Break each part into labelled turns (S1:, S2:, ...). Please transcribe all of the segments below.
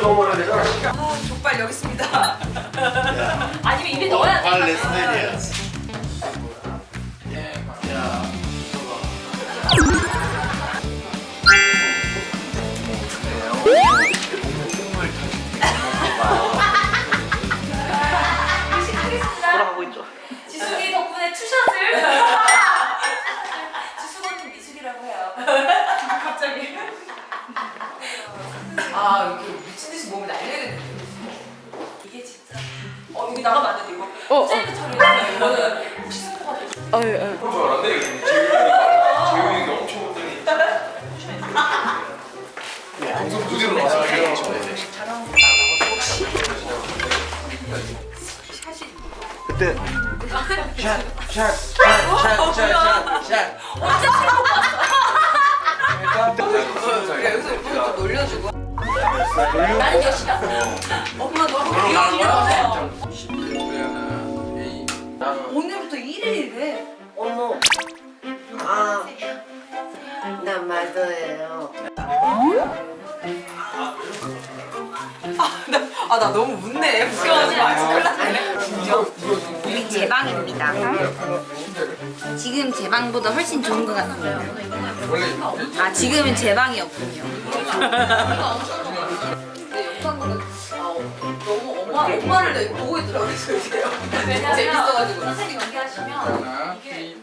S1: 더 먹어야 되잖아.
S2: 아, 족발 여기 있습니다. 아니면 입에 넣어야 돼.
S3: 빨래 스타일이야.
S2: 의식하겠습니다.
S1: 돌아가고 있죠.
S2: 지숙이 덕분에 투샷을. 지숙 언니 미숙이라고 해요. 갑자기. 아, 이렇게 어, 여기 나가면 안 이거.
S4: 어, 어.
S2: 셀프 처리해서 이거는 혹시 스포가 될 수.
S4: 어, 예, 예.
S5: 그런 줄 알았네. 재윤이가 재윤이가 엄청 웃더니 방송 무대로 나와서
S2: 샷이.
S1: 그때 샷샷샷샷샷샷
S2: 언제 처음 봤어? 그래, 여기서 이렇게 또 놀려주고. 나는 여시다. 엄마 너무 귀여워.
S6: 아, 나
S2: 너무 웃네. 마. 큰일 났네.
S4: 여기 제 방입니다. 지금 제 방보다 훨씬 좋은 것 같습니다. 아, 지금은 제
S2: 너무 엄마, 엄마를 보고 있더라고요. 재밌어가지고. 선생님 연기하시면 이게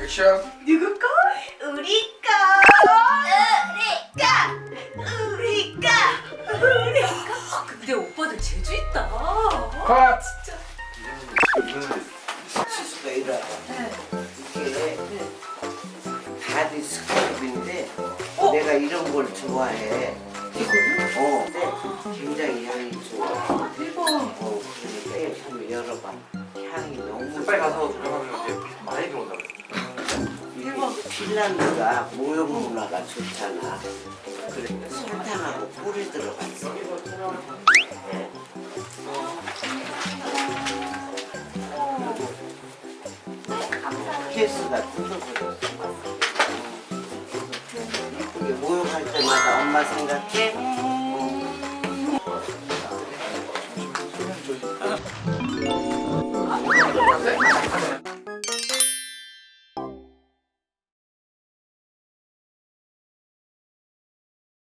S5: 액션.
S2: 누구 거? 우리
S6: 내가 이런 걸 좋아해.
S2: 이거는?
S6: 어, 근데 굉장히 향이 좋아.
S2: 대박.
S6: 어, 그러니까 한번 열어봐. 향이 너무
S5: 빨리
S6: 좋아.
S5: 가서 들어가면 이제 많이 들어온다.
S6: 이게 핀란드가 모형 문화가 좋잖아. 그러니까 설탕하고 꿀이 들어갔어. 네. 케이스가 뜯어버렸어. 이게 모욕할 때마다 엄마 생각해? 어.